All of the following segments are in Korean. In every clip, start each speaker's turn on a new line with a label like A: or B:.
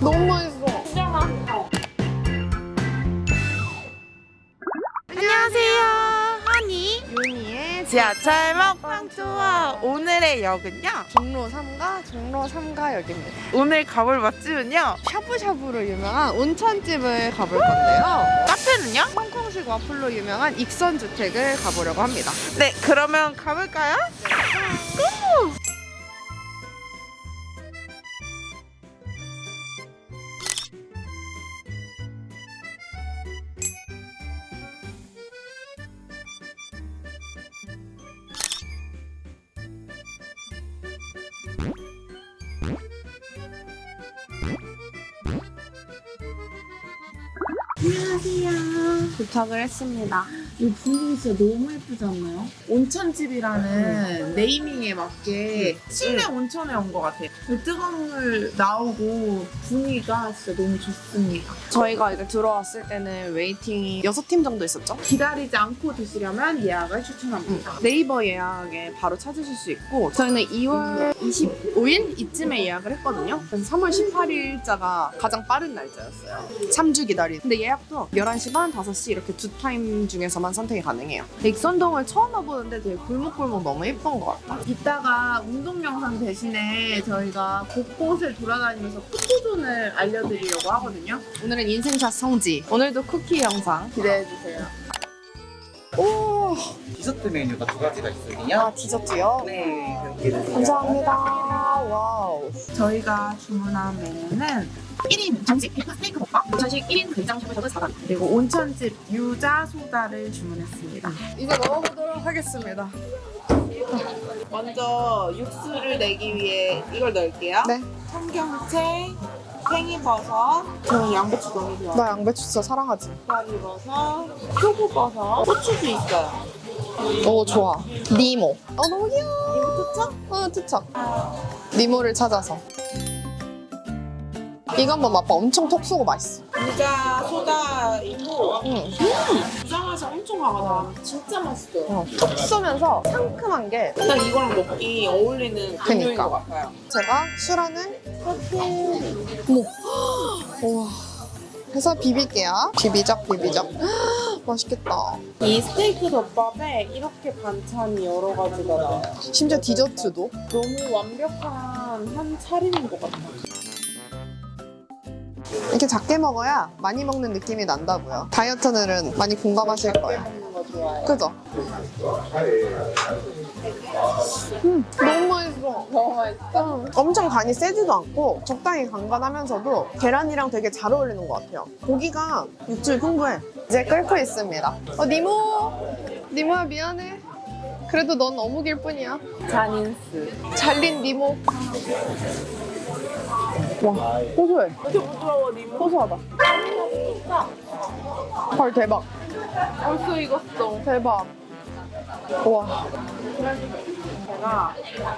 A: 너무 맛있어.
B: 진짜 맛있어.
C: 안녕하세요. 하니
A: 유니의
C: 지하철 먹방 투어. 오늘의 역은요.
A: 종로 3가 종로 3가역입니다.
C: 오늘 가볼 맛집은요.
A: 샤브샤브로 유명한 온천집을 가볼 건데요.
C: 카페는요?
A: 홍콩식 와플로 유명한 익선주택을 가보려고 합니다.
C: 네, 그러면 가볼까요?
A: 도착을 했습니다.
C: 이 분위기 진짜 너무 예쁘지 않나요? 온천집이라는 naming에 맞게 실내 온천에 온 것 같아요. 뜨거운 물 나오고 분위기가 진짜 너무 좋습니다.
A: 저희가 이제 들어왔을 때는 waiting이 6팀 정도 있었죠?
C: 기다리지 않고 드시려면 예약을 추천합니다.
A: 네이버 예약에 바로 찾으실 수 있고 저희는 2월 25일 이쯤에 예약을 했거든요. 그래서 3월 18일자가 가장 빠른 날짜였어요. 3주 기다린. 근데 예약도 11시 반, 5시 이렇게 두 타임 중에서만 선택이 가능해요. 익선동을 처음 와보는데 되게 골목골목 너무 예쁜 것 같다.
C: 이따가 운동 영상 대신에 저희가 곳곳을 돌아다니면서 포토존을 알려드리려고 하거든요.
A: 오늘은 인생샷 성지. 오늘도 쿠키 영상
C: 기대해주세요.
A: 오,
D: 디저트 메뉴가 두 가지가 있거든요.
A: 아 디저트요?
D: 네.
A: 감사합니다. Wow.
C: 저희가 주문한 메뉴는 1인 정식 비프 스테이크 볶음, 온천식 1인 된장 샤브샤브 4단, 그리고 온천집 유자 소다를 주문했습니다.
A: 이제 넣어보도록 하겠습니다.
C: 먼저 육수를 내기 위해 이걸 넣을게요.
A: 네.
C: 청경채, 팽이버섯, 저는 양배추 너무 좋아해요.
A: 나 양배추 진짜 사랑하지.
C: 닭다리버섯, 표고버섯, 고추도 있어요.
A: 오 좋아. 니모. 어 너무 귀여워.
C: 이거 좋죠?
A: 어 투척. 니모를 찾아서. 이거 한번 맛봐. 엄청 톡 쏘고 맛있어.
C: 유자 소다이고
A: 응.
C: 유자 맛이 엄청 강하다. 진짜 맛있어요.
A: 어, 톡 쏘면서 상큼한 게
C: 딱 이거랑 먹기 어울리는 음료인
A: 그니까.
C: 것 같아요.
A: 제가 술하는 커피. 어머. 우와. 해서 비빌게요. 비비적 비비적. 맛있겠다.
C: 이 스테이크 덮밥에 이렇게 반찬이 여러 가지가 나와요.
A: 심지어 디저트도.
C: 너무 완벽한 한 차림인 것 같아요.
A: 이렇게 작게 먹어야 많이 먹는 느낌이 난다고요. 다이어트들은 많이 공감하실 거예요. 그죠? 음, 너무 맛있어.
C: 너무 맛있어.
A: 음, 엄청 간이 세지도 않고 적당히 간간하면서도 계란이랑 되게 잘 어울리는 것 같아요. 고기가 육질 풍부해. 이제 끓고 있습니다. 어, 니모! 니모야 미안해. 그래도 넌 어묵일 뿐이야.
C: 잔인스.
A: 잘린 니모. 와, 고소해.
C: 이렇게 부드러워, 니모.
A: 고소하다. 헐, 대박.
C: 벌써 익었어.
A: 대박. 와.
C: 제가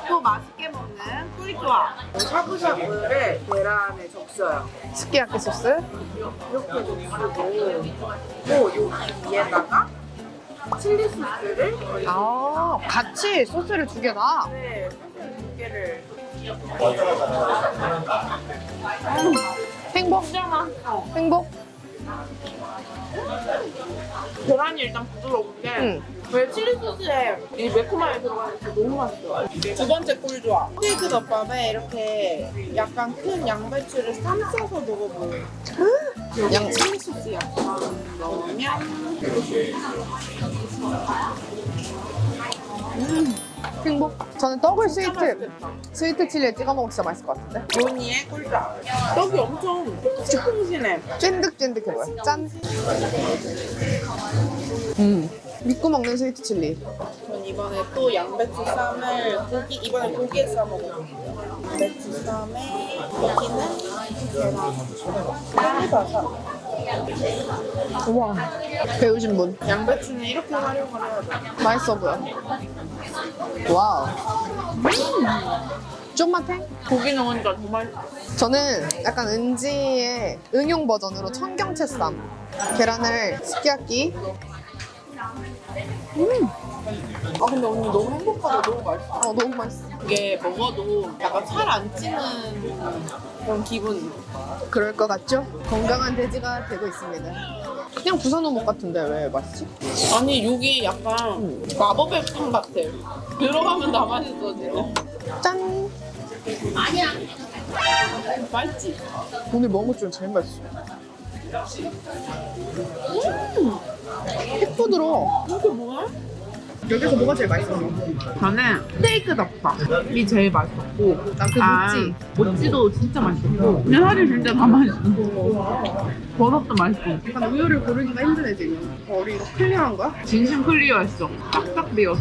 C: 또 맛있게 먹는 꿀조합. 샤브샤브를 계란에 적셔요.
A: 스키야키 소스.
C: 이렇게 적시고 또 여기 위에다가 칠리 소스를.
A: 아, 같이 소스를 두 개다.
C: 네, 소스 두 개를.
A: 행복?
C: 진짜 맛있어.
A: 행복?
C: 계란이 일단 부드럽게
A: 응.
C: 왜 칠리 소스에 이 매콤함이 들어가니까 너무 맛있어요. 두 번째 꿀조합. 스테이크 덮밥에 이렇게 약간 큰 양배추를 쌈 싸서 먹어보세요. 여기
A: 양-
C: 칠리 소스 약간 넣으면
A: 행복? 저는 떡을 스위트,
C: 맛있겠다.
A: 스위트 칠리에 찍어 먹으면 진짜 맛있을 것 같은데?
C: 요니의 꿀조합. 떡이 엄청 퐁신퐁신해.
A: 찐득찐득해 보여. 짠. 음. 믿고 먹는 sweet chili.
C: 전 이번에 또 양배추 쌈을 고기 이번에 고기에 싸 먹어볼게요. 양배추 쌈에 여기는 계란, 팽이버섯.
A: 우와. 배우신 분.
C: 양배추는 이렇게 활용을 해야 돼.
A: 맛있어 보여. Wow. 음. 쫀맛해?
C: 고기 넣으니까 더 맛있어.
A: 저는 약간 은지의 응용 버전으로 청경채 쌈. 계란을 스키야 키.
C: 아 근데 언니 너무 행복하다. 너무 맛있어.
A: 어, 너무 맛있어.
C: 이게 먹어도 약간 살 안 찌는 그런 기분.
A: 그럴 것 같죠? 건강한 돼지가 되고 있습니다. 그냥 부산 어묵 같은데 왜 맛있지?
C: 아니 여기 약간 마법의 탕 같아. 들어가면 다 맛있어지네.
A: 짠!
C: 맛있지?
A: 오늘 먹은 것 중에 제일 맛있어. 음! 핵 부드러워.
C: 이게 뭐야?
A: 여기서 뭐가 제일 맛있어?
C: 저는 스테이크 덮밥이 제일 맛있었고
A: 난그
C: 아,
A: 모찌.
C: 모찌도 진짜 맛있었고 근데 살이 진짜 다 맛있어 버섯도 맛있고
A: 약간 우유를 고르기가 힘드네 지금. 어, 우리 이거 clear한 거야?
C: 진심 clear했어 싹싹 비었어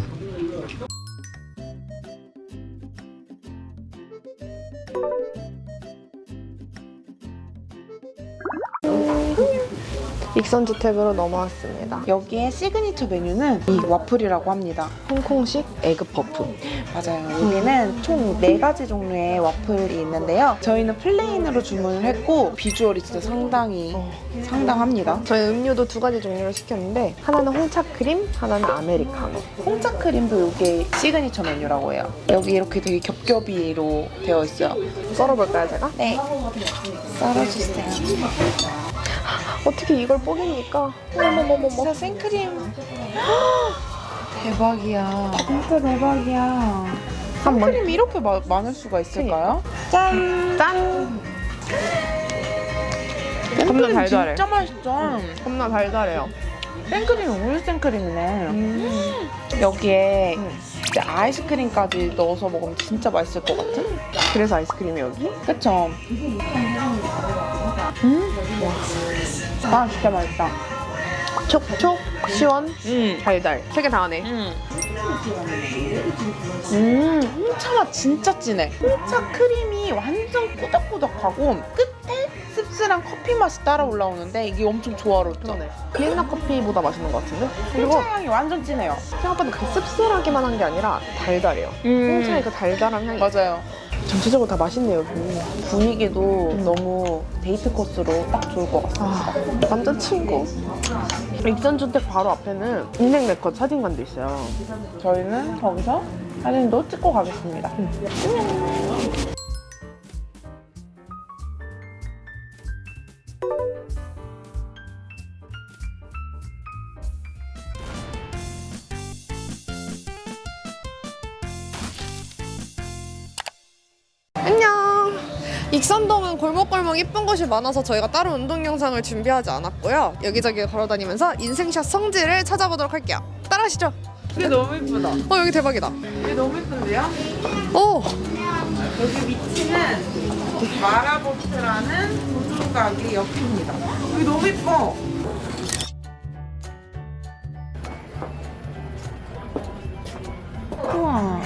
A: 익선주택으로 넘어왔습니다.
B: 여기에 시그니처 메뉴는 이 와플이라고 합니다.
A: 홍콩식 egg puff.
B: 맞아요. 여기는 총 네가지 종류의 와플이 있는데요. 저희는 plain으로 주문을 했고 비주얼이 진짜 상당히 상당합니다.
A: 저희 음료도 두 가지 종류를 시켰는데 하나는 홍차 크림, 하나는 아메리카노.
B: 홍차 크림도 이게 시그니처 메뉴라고 해요. 여기 이렇게 되게 겹겹이로 되어 있어요.
A: 썰어볼까요 제가?
B: 네. 썰어주세요.
A: 어떻게 이걸 뽀개니까? 어머머머머.
B: 진짜 생크림. 대박이야. 진짜 대박이야. 생크림이 이렇게 마- 많을 수가 있을까요?
A: 짠! 짠! 겁나 달달해.
B: 진짜 맛있죠?
A: 겁나 달달해요.
B: 생크림이 우유 생크림이네. 여기에
A: 음.
B: 아이스크림까지 넣어서 먹으면 진짜 맛있을 것 같은?
A: 그래서 아이스크림이 여기?
B: 그쵸? 음? 아, 진짜 맛있다.
A: 촉촉, 시원,
B: 음.
A: 달달. 세 개 다 하네.
B: 음. 음, 홍차 맛 진짜 진해. 홍차 크림이 완전 꾸덕꾸덕하고 끝에 씁쓸한 커피 맛이 따라 올라오는데 이게 엄청 조화롭죠?
A: 그러네. 비엔나 커피보다 맛있는 것 같은데? 그리고
B: 홍차 향이 완전 진해요.
A: 생각보다 그렇게 씁쓸하기만 한 게 아니라 달달해요. 홍차의 그 달달한 향이
B: 맞아요.
A: 전체적으로 다 맛있네요.
B: 분위기도 너무 데이트 코스로 딱 좋을 것 같습니다.
A: 아, 남자친구. 익선주택 바로 앞에는 인생 네컷 사진관도 있어요.
B: 저희는 거기서 사진도 찍고 가겠습니다.
A: 안 익선동은 골목골목 이쁜 곳이 많아서 저희가 따로 운동 영상을 준비하지 않았고요. 여기저기 걸어다니면서 인생샷 성지를 찾아보도록 할게요. 따라하시죠.
C: 이게 너무 예쁘다
A: 어 여기 대박이다.
C: 이게 너무 예쁜데요?
A: 오
C: 여기 위치는 마라보트라는 도둑 가게 옆입니다 여기 너무 예뻐
B: 우와.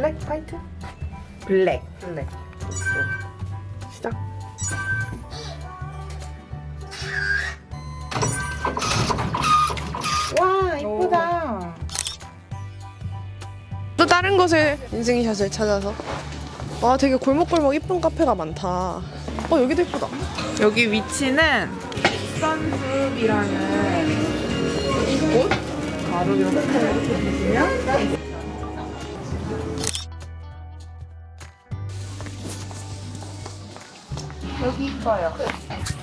A: 블랙 화이트
B: 블랙.
A: 블랙. 시작.
B: 와, 이쁘다.
A: 또 다른 곳을 인생샷을 찾아서 와 되게 골목골목 이쁜 카페가 많다. 어 여기도 이쁘다.
C: 여기 위치는 선숲이라는 곳 바로 이렇게 보시면
B: 여기 있어요.